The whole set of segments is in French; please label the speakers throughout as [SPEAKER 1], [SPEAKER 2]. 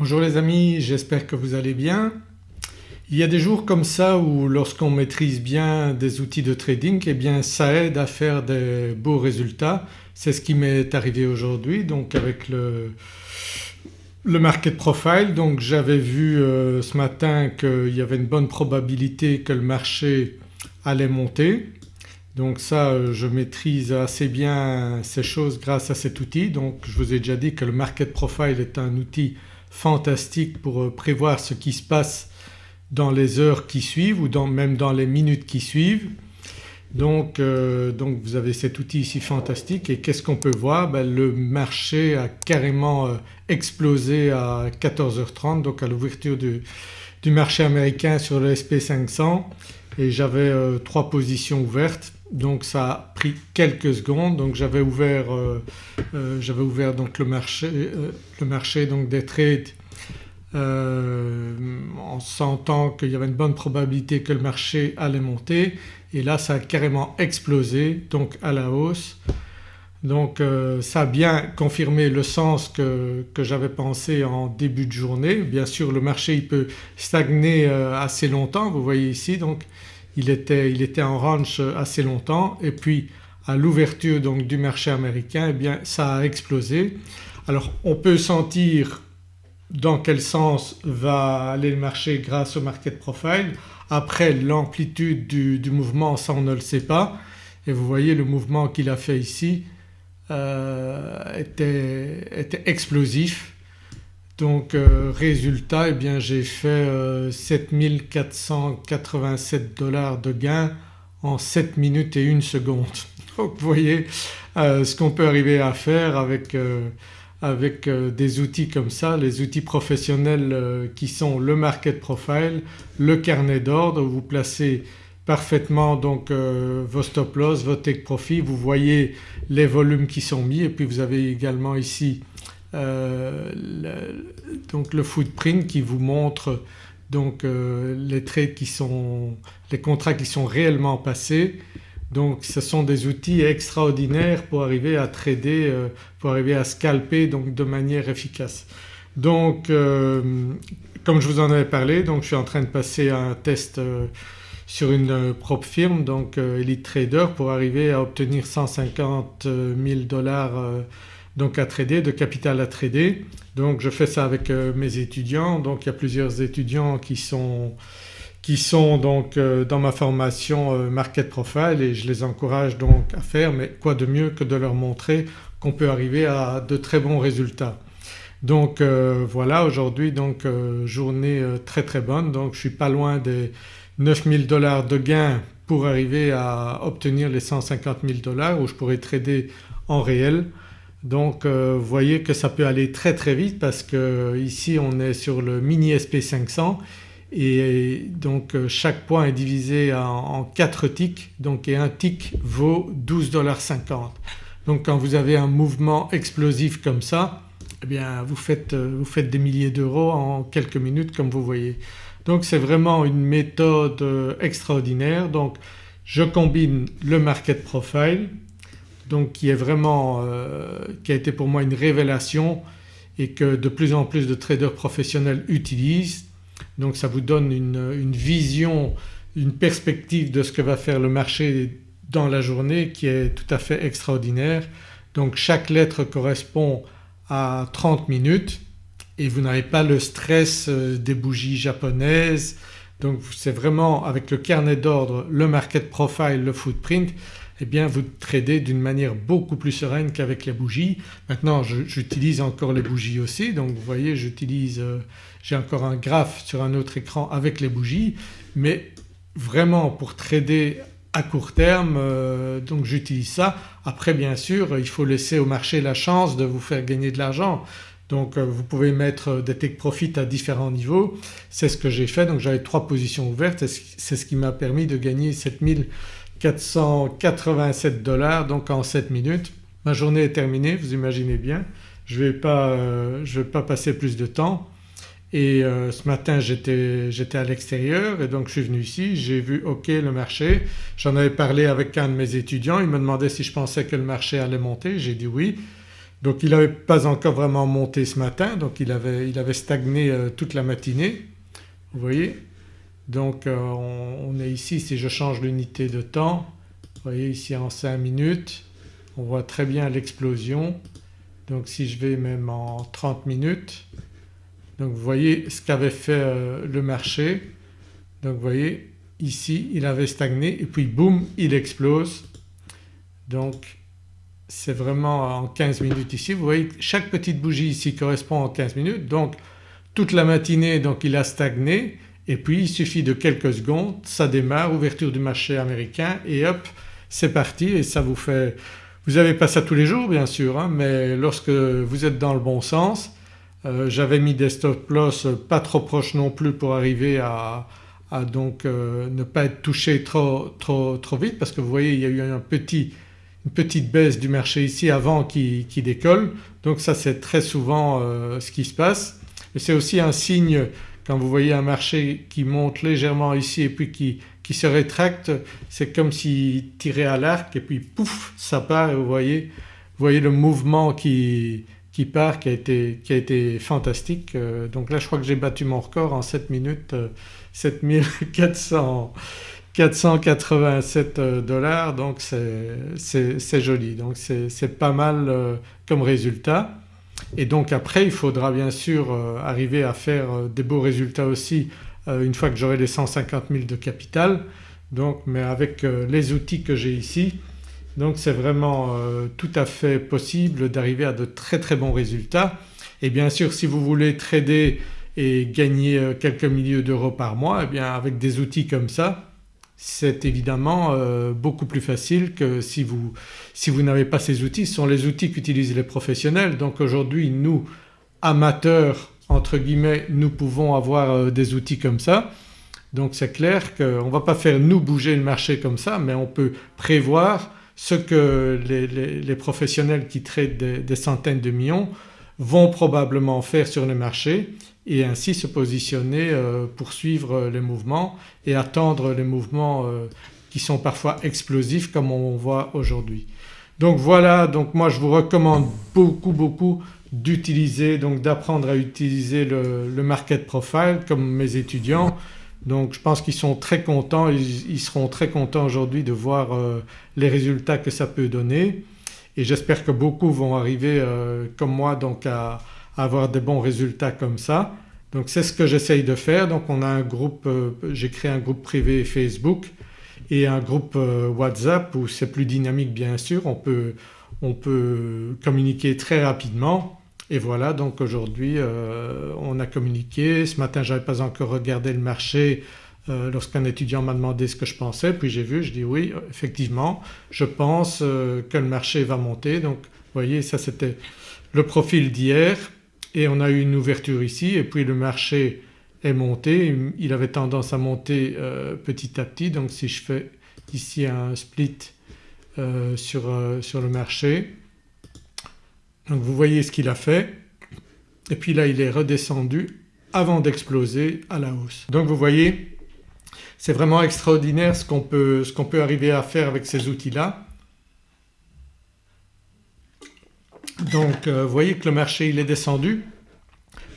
[SPEAKER 1] Bonjour les amis, j'espère que vous allez bien. Il y a des jours comme ça où lorsqu'on maîtrise bien des outils de trading eh bien ça aide à faire des beaux résultats. C'est ce qui m'est arrivé aujourd'hui donc avec le, market profile donc j'avais vu euh, ce matin qu'il y avait une bonne probabilité que le marché allait monter donc ça euh, je maîtrise assez bien ces choses grâce à cet outil donc je vous ai déjà dit que le market profile est un outil fantastique pour euh, prévoir ce qui se passe dans les heures qui suivent ou même dans les minutes qui suivent. Euh, donc, vous avez cet outil ici fantastique et qu'est-ce qu'on peut voir? Ben, Le marché a carrément euh, explosé à 14h30 donc à l'ouverture du, marché américain sur le SP500 et j'avais trois positions ouvertes donc ça a pris quelques secondes donc j'avais ouvert, euh, euh, ouvert, donc le marché, euh, le marché donc des trades en sentant qu'il y avait une bonne probabilité que le marché allait monter et là ça a carrément explosé donc à la hausse. Donc ça a bien confirmé le sens que, j'avais pensé en début de journée. Bien sûr le marché il peut stagner assez longtemps vous voyez ici il était, en range assez longtemps et puis à l'ouverture du marché américain eh bien ça a explosé. Alors on peut sentir dans quel sens va aller le marché grâce au market profile. Après l'amplitude du, mouvement ça on ne le sait pas et vous voyez le mouvement qu'il a fait ici euh, était explosif donc euh, résultat eh bien j'ai fait 7487 euh, dollars de gain en 7 minutes et 1 seconde. Donc vous voyez euh, ce qu'on peut arriver à faire avec, avec des outils comme ça, les outils professionnels qui sont le market profile, le carnet d'ordre. Vous placez parfaitement donc vos stop loss, vos take profit, vous voyez les volumes qui sont mis. Et puis vous avez également ici euh, le, donc le footprint qui vous montre donc euh, les trades qui sont, les contrats qui sont réellement passés. Donc ce sont des outils extraordinaires pour arriver à trader, euh, pour arriver à scalper donc de manière efficace. Donc comme je vous en avais parlé donc je suis en train de passer un test sur une propre firme donc Elite Trader pour arriver à obtenir 150 000 dollars donc à trader, de capital à trader. Donc je fais ça avec euh, mes étudiants donc il y a plusieurs étudiants qui sont, qui sont donc euh, dans ma formation euh, Market Profile et je les encourage donc à faire mais quoi de mieux que de leur montrer qu'on peut arriver à de très bons résultats. Donc voilà aujourd'hui donc journée très très bonne donc je suis pas loin des 9000 dollars de gains pour arriver à obtenir les 150 000 dollars où je pourrais trader en réel. Donc euh, vous voyez que ça peut aller très très vite parce que ici on est sur le mini SP500 et donc euh, chaque point est divisé en, 4 ticks donc et un tick vaut 12,50$. Donc quand vous avez un mouvement explosif comme ça eh bien vous faites, euh, vous faites des milliers d'euros en quelques minutes comme vous voyez. Donc c'est vraiment une méthode extraordinaire donc je combine le market profile donc qui est vraiment euh, qui a été pour moi une révélation et que de plus en plus de traders professionnels utilisent. Donc ça vous donne une, vision, une perspective de ce que va faire le marché dans la journée qui est tout à fait extraordinaire. Donc chaque lettre correspond à 30 minutes et vous n'avez pas le stress euh, des bougies japonaises donc c'est vraiment avec le carnet d'ordre, le market profile, le footprint eh bien vous tradez d'une manière beaucoup plus sereine qu'avec les bougies. Maintenant j'utilise encore les bougies aussi donc vous voyez j'utilise, euh, j'ai encore un graphe sur un autre écran avec les bougies mais vraiment pour trader à court terme euh, donc j'utilise ça. Après bien sûr il faut laisser au marché la chance de vous faire gagner de l'argent donc euh, vous pouvez mettre des take profit à différents niveaux. C'est ce que j'ai fait donc j'avais trois positions ouvertes c'est ce qui m'a permis de gagner 7000 487 dollars donc en 7 minutes. Ma journée est terminée vous imaginez bien. Je ne vais, pas, euh, vais pas passer plus de temps. Et euh, ce matin j'étais à l'extérieur et donc je suis venu ici, j'ai vu ok le marché, j'en avais parlé avec un de mes étudiants, il me demandait si je pensais que le marché allait monter, j'ai dit oui. Donc il n'avait pas encore vraiment monté ce matin. Donc il avait, il avait stagné euh, toute la matinée. Vous voyez? Donc euh, on, est ici si je change l'unité de temps vous voyez ici en 5 minutes on voit très bien l'explosion. Donc si je vais même en 30 minutes donc vous voyez ce qu'avait fait euh, le marché. Donc vous voyez ici il avait stagné et puis boum il explose. Donc c'est vraiment en 15 minutes ici. Vous voyez chaque petite bougie ici correspond en 15 minutes. Donc toute la matinée donc il a stagné et puis il suffit de quelques secondes ça démarre, ouverture du marché américain et hop c'est parti et ça vous fait… Vous n'avez pas ça tous les jours bien sûr hein, mais lorsque vous êtes dans le bon sens euh, j'avais mis des stop loss pas trop proches non plus pour arriver à, donc euh, ne pas être touché trop, trop, trop vite parce que vous voyez il y a eu une petite baisse du marché ici avant qui, décolle donc ça c'est très souvent euh, ce qui se passe. Et c'est aussi un signe quand vous voyez un marché qui monte légèrement ici et puis qui, qui se rétracte c'est comme s'il tirait à l'arc et puis pouf ça part vous voyez, voyez le mouvement qui, qui part qui a été, qui a été fantastique. Euh, donc là je crois que j'ai battu mon record en 7 minutes 7400 euh, 487 euh, dollars. Donc c'est joli. Donc c'est pas mal comme résultat et donc après il faudra bien sûr euh, arriver à faire des beaux résultats aussi une fois que j'aurai les 150 000 de capital. Donc mais avec les outils que j'ai ici donc c'est vraiment tout à fait possible d'arriver à de très très bons résultats. Et bien sûr si vous voulez trader et gagner quelques milliers d'euros par mois eh bien avec des outils comme ça c'est évidemment euh, beaucoup plus facile que si vous, si vous n'avez pas ces outils. Ce sont les outils qu'utilisent les professionnels donc aujourd'hui nous amateurs entre guillemets nous pouvons avoir euh, des outils comme ça. Donc c'est clair qu'on ne va pas faire nous bouger le marché comme ça mais on peut prévoir ce que les, professionnels qui traitent des, centaines de millions vont probablement faire sur le marché et ainsi se positionner euh, pour suivre les mouvements et attendre les mouvements euh, qui sont parfois explosifs comme on voit aujourd'hui. Donc voilà donc moi je vous recommande beaucoup beaucoup d'utiliser donc d'apprendre à utiliser le, market profile comme mes étudiants donc je pense qu'ils sont très contents, ils, seront très contents aujourd'hui de voir euh, les résultats que ça peut donner et j'espère que beaucoup vont arriver comme moi donc à, avoir des bons résultats comme ça. Donc c'est ce que j'essaye de faire. Donc on a un groupe, euh, j'ai créé un groupe privé Facebook et un groupe euh, WhatsApp où c'est plus dynamique bien sûr, on peut, on peut communiquer très rapidement. Et voilà donc aujourd'hui euh, on a communiqué. Ce matin j'avais pas encore regardé le marché lorsqu'un étudiant m'a demandé ce que je pensais. Puis j'ai vu, je dis oui effectivement je pense que le marché va monter. Donc vous voyez ça c'était le profil d'hier et on a eu une ouverture ici et puis le marché est monté, il avait tendance à monter euh, petit à petit donc si je fais ici un split euh, sur, euh, sur, le marché donc vous voyez ce qu'il a fait et puis là il est redescendu avant d'exploser à la hausse. Donc vous voyez c'est vraiment extraordinaire ce qu'on peut, qu'on peut arriver à faire avec ces outils-là. Donc euh, vous voyez que le marché il est descendu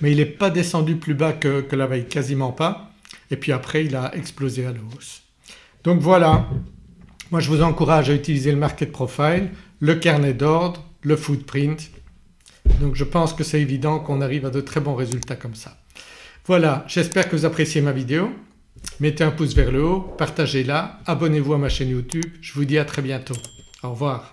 [SPEAKER 1] mais il n'est pas descendu plus bas que, la veille, quasiment pas et puis après il a explosé à la hausse. Donc voilà, moi je vous encourage à utiliser le market profile, le carnet d'ordre, le footprint donc je pense que c'est évident qu'on arrive à de très bons résultats comme ça. Voilà j'espère que vous appréciez ma vidéo, mettez un pouce vers le haut, partagez-la, abonnez-vous à ma chaîne YouTube, je vous dis à très bientôt. Au revoir.